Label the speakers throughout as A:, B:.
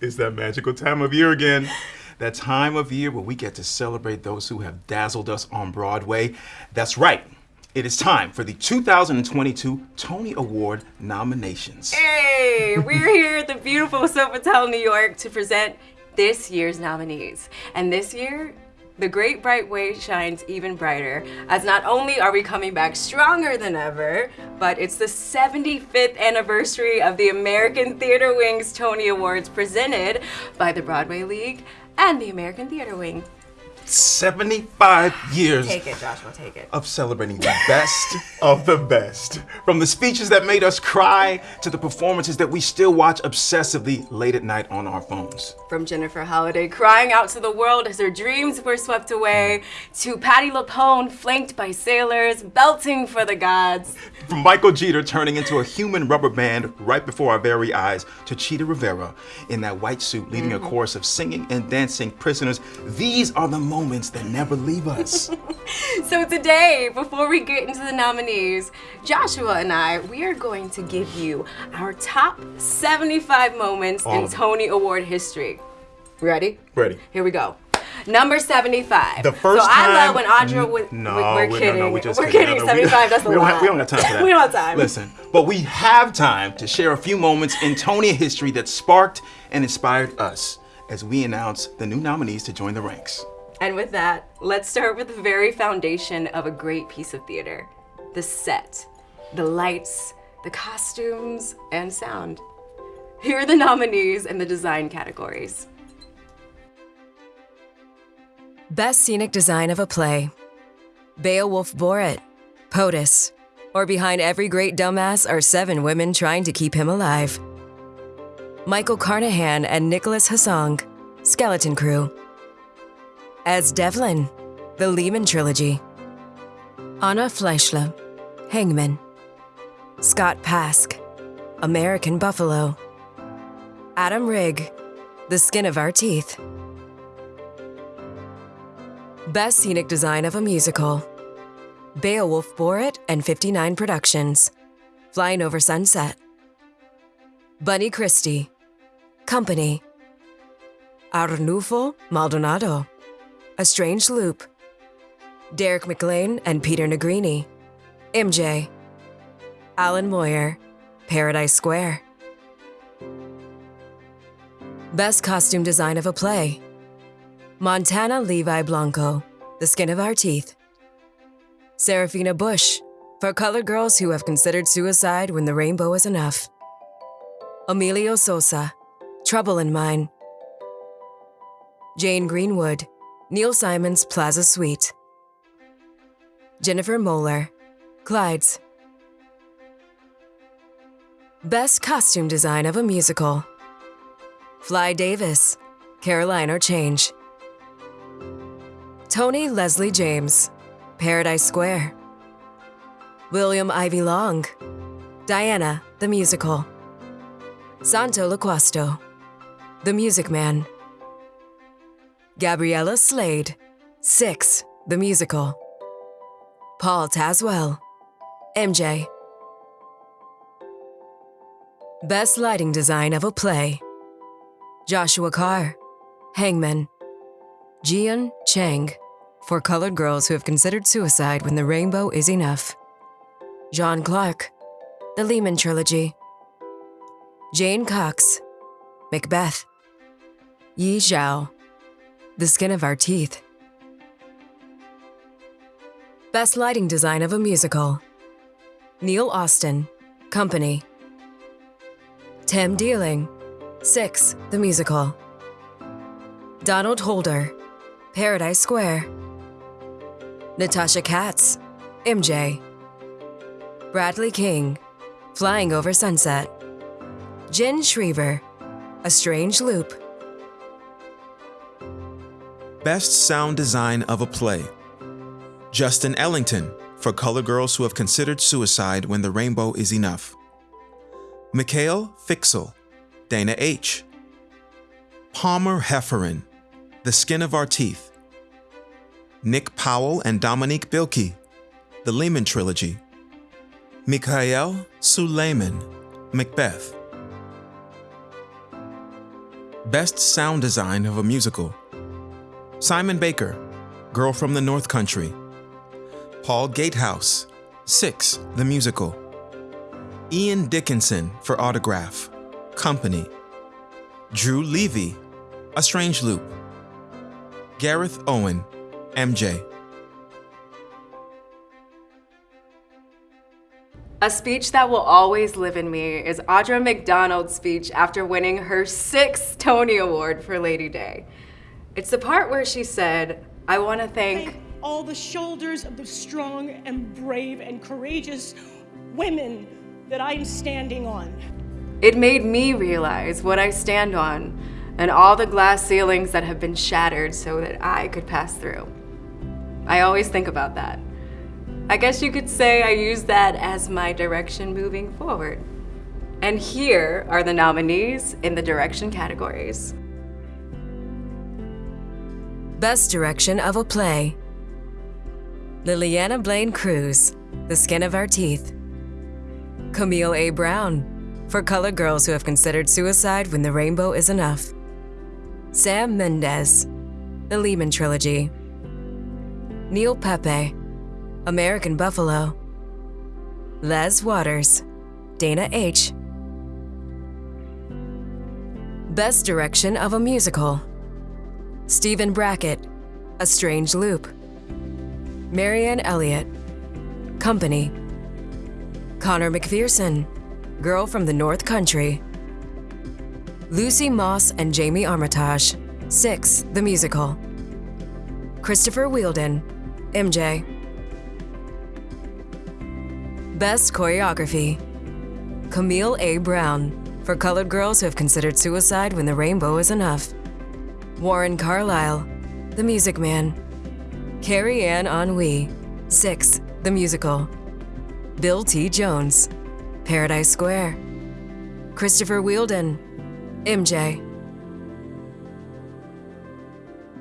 A: It's that magical time of year again. That time of year where we get to celebrate those who have dazzled us on Broadway. That's right. It is time for the 2022 Tony Award nominations.
B: Hey, we're here at the beautiful Sofitel, New York to present this year's nominees. And this year, the great bright way shines even brighter, as not only are we coming back stronger than ever, but it's the 75th anniversary of the American Theater Wing's Tony Awards presented by the Broadway League and the American Theater Wing.
A: 75 years
B: Take it, Joshua, take it.
A: of celebrating the best of the best. From the speeches that made us cry to the performances that we still watch obsessively late at night on our phones.
B: From Jennifer Holliday crying out to the world as her dreams were swept away, to Patti LuPone flanked by sailors, belting for the gods.
A: From Michael Jeter turning into a human rubber band right before our very eyes, to Chita Rivera in that white suit leading a mm. chorus of singing and dancing prisoners. These are the moments that never leave us.
B: So today, before we get into the nominees, Joshua and I, we are going to give you our top 75 moments
A: All
B: in. Tony Award history. Ready?
A: Ready.
B: Here we go. Number 75.
A: The first
B: so I love when Audra would.
A: No,
B: we- we're kidding.
A: no, no, we just
B: are
A: kidding.
B: kidding.
A: No, no, we-
B: 75. That's a
A: we don't
B: lot.
A: have- we don't got time for that.
B: we don't have time.
A: Listen, but we have time to share a few moments in Tony history that sparked and inspired us as we announce the new nominees to join the ranks.
B: And with that, let's start with the very foundation of a great piece of theater the set, the lights, the costumes, and sound. Here are the nominees in the design categories.
C: Best Scenic Design of a Play Beowulf Boritt, POTUS, or Behind Every Great Dumbass are seven women trying to keep him alive. Michael Carnahan and Nicholas Hussong, Skeleton Crew. Es Devlin, The Lehman Trilogy. Anna Fleischle, Hangman. Scott Pask, American Buffalo. Adam Rigg, The Skin of Our Teeth. Best Scenic Design of a Musical. Beowulf Boritt and 59 Productions. Flying Over Sunset. Bunny Christie. Company. Arnulfo Maldonado. A Strange Loop. Derek McLane and Peter Nigrini. MJ. Allen Moyer. Paradise Square. Best Costume Design of a Play. Montana Levi Blanco, The Skin of Our Teeth. Sarafina Bush, for colored girls who have considered suicide when the rainbow is enough. Emilio Sosa, Trouble in Mind. Jane Greenwood, Neil Simon's Plaza Suite. Jennifer Moeller, Clyde's. Best Costume Design of a Musical. Fly Davis, Caroline or Change. Toni-Leslie James, Paradise Square. William Ivey Long, Diana, the Musical. Santo Loquasto, The Music Man. Gabriella Slade, Six, The Musical. Paul Tazewell, MJ. Best Lighting Design of a Play. Joshua Carr, Hangman. Jiyoun Chang, for colored girls who have considered suicide when the rainbow is enough. Jon Clark, The Lehman Trilogy. Jane Cox, Macbeth. Yi Zhao, The Skin of Our Teeth. Best Lighting Design of a Musical. Neil Austin, Company. Tim Deiling, Six, The Musical. Donald Holder, Paradise Square. Natasha Katz, MJ. Bradley King, Flying Over Sunset. Jen Schriever, A Strange Loop.
D: Best Sound Design of a Play. Justin Ellington for Color Girls Who Have Considered Suicide When the Rainbow Is Enough. Mikhail Fiksel, Dana H. Palmer Hefferan, The Skin of Our Teeth. Nick Powell and Dominic Bilkey, The Lehman Trilogy. Mikaal Sulaiman, Macbeth.
A: Best Sound Design of a Musical. Simon Baker, Girl from the North Country. Paul Gatehouse, Six, the Musical. Ian Dickinson for Autograph, Company. Drew Levy, A Strange Loop. Gareth Owen, MJ.
B: A speech that will always live in me is Audra McDonald's speech after winning her sixth Tony Award for Lady Day. It's the part where she said, I want to thank
E: all the shoulders of the strong and brave and courageous women that I'm standing on.
B: It made me realize what I stand on and all the glass ceilings that have been shattered so that I could pass through. I always think about that. I guess you could say I use that as my direction moving forward. And here are the nominees in the direction categories.
C: Best Direction of a Play Lileana Blain-Cruz, The Skin of Our Teeth. Camille A. Brown, for colored girls who have considered suicide when the rainbow is enough. Sam Mendes, The Lehman Trilogy. Neil Pepe, American Buffalo. Les Waters, Dana H. Best Direction of a Musical Stephen Brackett, A Strange Loop. Marianne Elliott, Company. Conor McPherson, Girl from the North Country. Lucy Moss and Jamie Armitage, Six, the Musical. Christopher Wheeldon, MJ. Best Choreography Camille A. Brown, for colored girls who have considered suicide when the rainbow is enough. Warren Carlyle, The Music Man. Carrie-Anne Ingrouille, Six, The Musical. Bill T. Jones, Paradise Square. Christopher Wheeldon, MJ.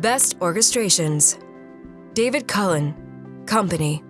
C: Best Orchestrations David Cullen, Company.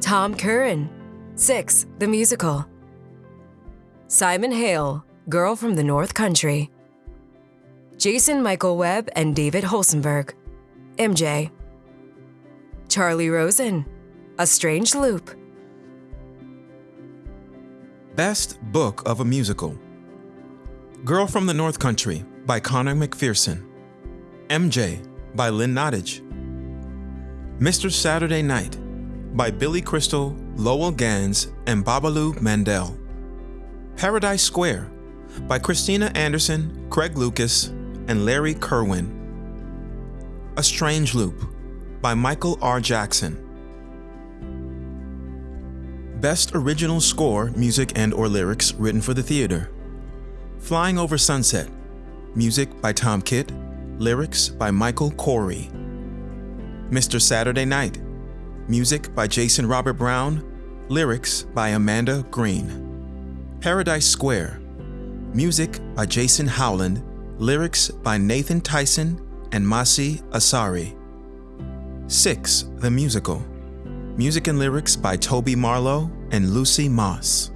C: Tom Curran, Six, The Musical. Simon Hale, Girl from the North Country. Jason Michael Webb and David Holsenberg, MJ. Charlie Rosen, A Strange Loop.
A: Best Book of a Musical. Girl from the North Country by Conor McPherson. MJ by Lynn Nottage. Mr. Saturday Night by Billy Crystal, Lowell Ganz, and Babaloo Mandel. Paradise Square by Christina Anderson, Craig Lucas, and Larry Kirwan. A Strange Loop by Michael R. Jackson. Best Original Score, Music and or Lyrics written for the theater. Flying Over Sunset. Music by Tom Kitt. Lyrics by Michael Korie. Mr. Saturday Night. Music by Jason Robert Brown. Lyrics by Amanda Green. Paradise Square. Music by Jason Howland. Lyrics by Nathan Tysen and Masi Asare. 6. The Musical. Music and lyrics by Toby Marlow and Lucy Moss.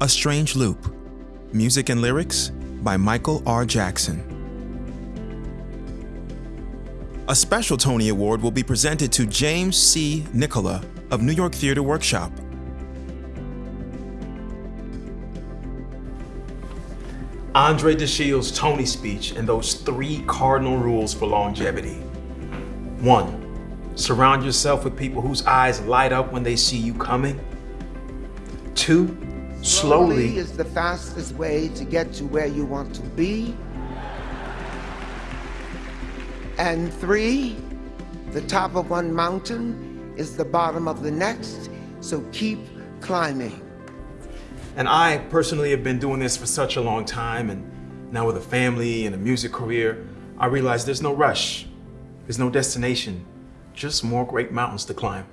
A: A Strange Loop. Music and lyrics by Michael R. Jackson. A special Tony Award will be presented to James C. Nicola of New York Theater Workshop.
F: Andre DeShields' Tony speech and those three cardinal rules for longevity. One, surround yourself with people whose eyes light up when they see you coming. Two,
G: Slowly
F: slowly.
G: is the fastest way to get to where you want to be. And three, the top of one mountain is the bottom of the next, so keep climbing.
F: And I personally have been doing this for such a long time, and now with a family and a music career, I realize there's no rush, there's no destination, just more great mountains to climb.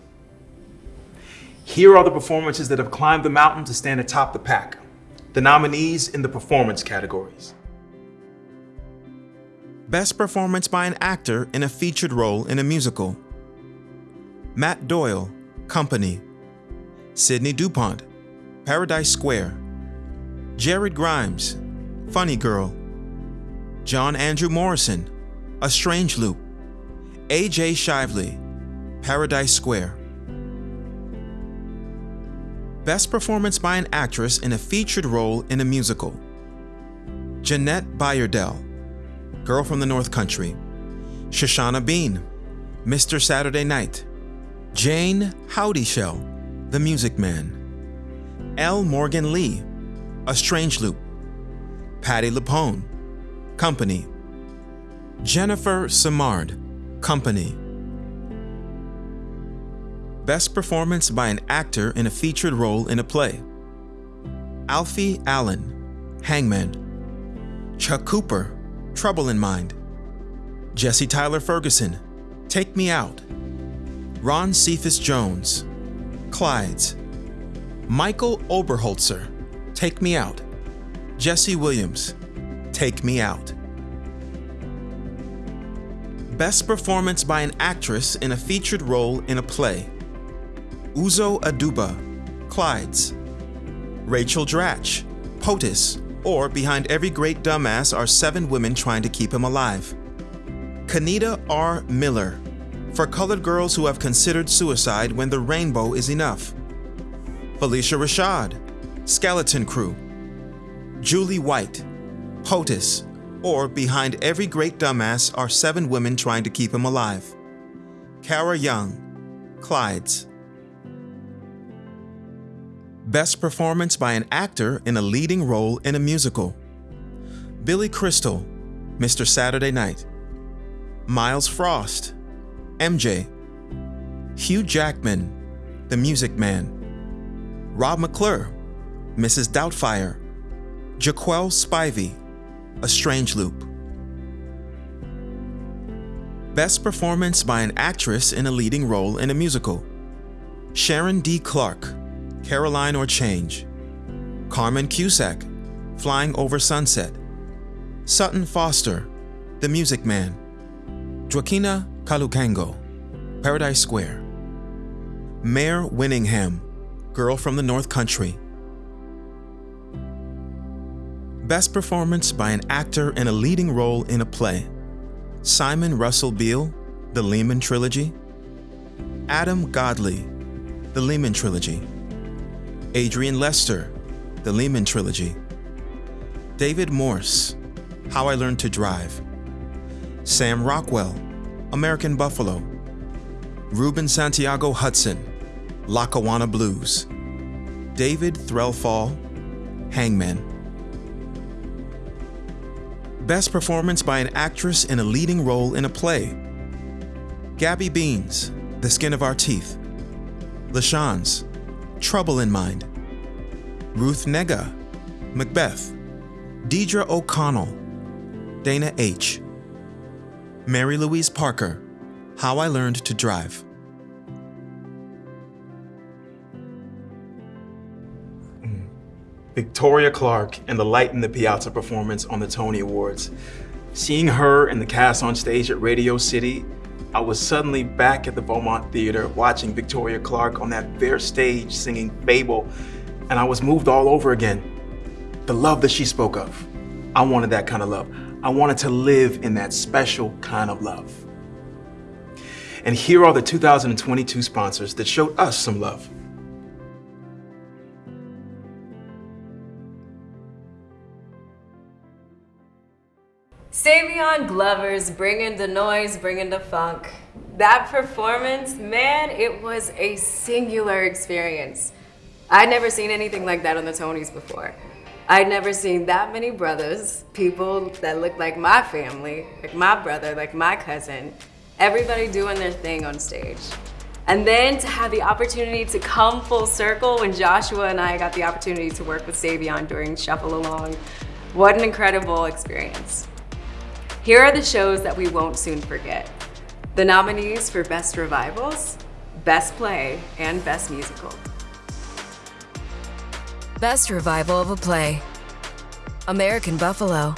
F: Here are the performances that have climbed the mountain to stand atop the pack. The nominees in the performance categories.
A: Best Performance by an Actor in a Featured Role in a Musical. Matt Doyle, Company. Sidney DuPont, Paradise Square. Jared Grimes, Funny Girl. John Andrew Morrison, A Strange Loop, A.J. Shively, Paradise Square. Best Performance by an Actress in a Featured Role in a Musical. Jeannette Bayardelle, Girl from the North Country. Shoshana Bean, Mr. Saturday Night. Jayne Houdyshell, The Music Man. L. Morgan Lee, A Strange Loop. Patti LuPone, Company. Jennifer Simard, Company. Best Performance by an Actor in a Featured Role in a Play. Alfie Allen, Hangman. Chuck Cooper, Trouble in Mind. Jesse Tyler Ferguson, Take Me Out. Ron Cephas Jones, Clydes. Michael Oberholtzer, Take Me Out. Jesse Williams, Take Me Out. Best Performance by an Actress in a Featured Role in a Play. Uzo Aduba, Clydes. Rachel Dratch, POTUS, or Behind Every Great Dumbass Are Seven Women Trying to Keep Him Alive. Kenita R. Miller, For Colored Girls Who Have Considered Suicide When the Rainbow Is Enough. Phylicia Rashad, Skeleton Crew. Julie White, POTUS, or Behind Every Great Dumbass Are Seven Women Trying to Keep Him Alive. Kara Young, Clydes. Best Performance by an Actor in a Leading Role in a Musical. Billy Crystal, Mr. Saturday Night. Myles Frost, MJ. Hugh Jackman, The Music Man. Rob McClure, Mrs. Doubtfire. Jaquel Spivey, A Strange Loop. Best Performance by an Actress in a Leading Role in a Musical. Sharon D. Clarke, Caroline or Change. Carmen Cusack, Flying Over Sunset. Sutton Foster, The Music Man. Joaquina Kalukango, Paradise Square. Mare Winningham, Girl from the North Country. Best Performance by an Actor in a Leading Role in a Play. Simon Russell Beale, The Lehman Trilogy. Adam Godley, The Lehman Trilogy. Adrian Lester, The Lehman Trilogy. David Morse, How I Learned to Drive. Sam Rockwell, American Buffalo. Ruben Santiago Hudson, Lackawanna Blues. David Threlfall, Hangman. Best Performance by an Actress in a Leading Role in a Play. Gabby Beans, The Skin of Our Teeth. LaChanze, Trouble in Mind. Ruth Negga, Macbeth. Deirdre O'Connell, Dana H. Mary Louise Parker, How I Learned to Drive.
F: Victoria Clark and the Light in the Piazza performance on the Tony Awards. Seeing her and the cast on stage at Radio City, I was suddenly back at the Beaumont Theater watching Victoria Clark on that bare stage singing Fable, and I was moved all over again. The love that she spoke of. I wanted that kind of love. I wanted to live in that special kind of love. And here are the 2022 sponsors that showed us some love.
B: Savion Glovers bringing the noise, bringing the funk. That performance, man, it was a singular experience. I'd never seen anything like that on the Tonys before. I'd never seen that many brothers, people that looked like my family, like my brother, like my cousin, everybody doing their thing on stage. And then to have the opportunity to come full circle when Joshua and I got the opportunity to work with Savion during Shuffle Along. What an incredible experience. Here are the shows that we won't soon forget. The nominees for Best Revivals, Best Play, and Best Musical.
C: Best Revival of a Play American Buffalo.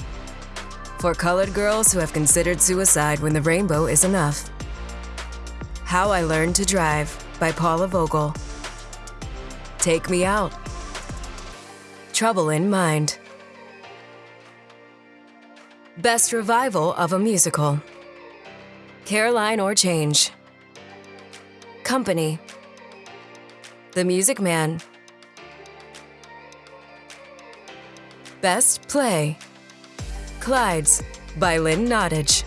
C: For colored girls who have considered suicide when the rainbow is enough. How I Learned to Drive by Paula Vogel. Take Me Out. Trouble in Mind. Best Revival of a Musical. Caroline or Change. Company. The Music Man. Best Play. Clydes by Lynn Nottage.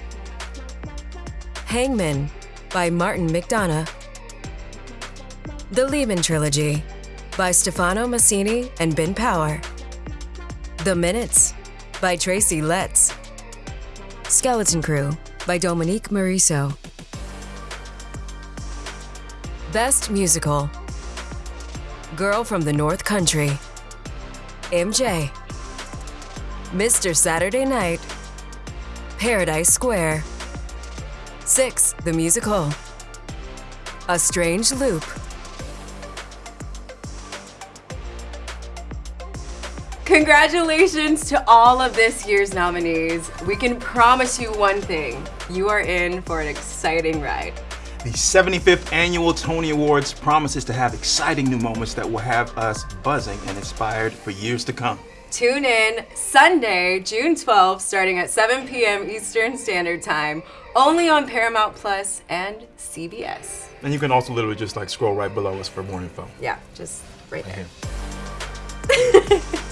C: Hangman by Martin McDonagh. The Lehman Trilogy by Stefano Massini and Ben Power. The Minutes by Tracy Letts. Skeleton Crew by Dominique Morisseau. Best Musical Girl from the North Country. MJ. Mr. Saturday Night. Paradise Square. Six, the musical. A Strange Loop.
H: Congratulations to all of this year's nominees. We can promise you one thing you are in for an exciting ride.
A: The 75th Annual Tony Awards promises to have exciting new moments that will have us buzzing and inspired for years to come.
H: Tune in Sunday, June 12th, starting at 7 p.m. Eastern Standard Time, only on Paramount Plus and CBS.
A: And you can also literally just like scroll right below us for more info.
H: Yeah, just right there.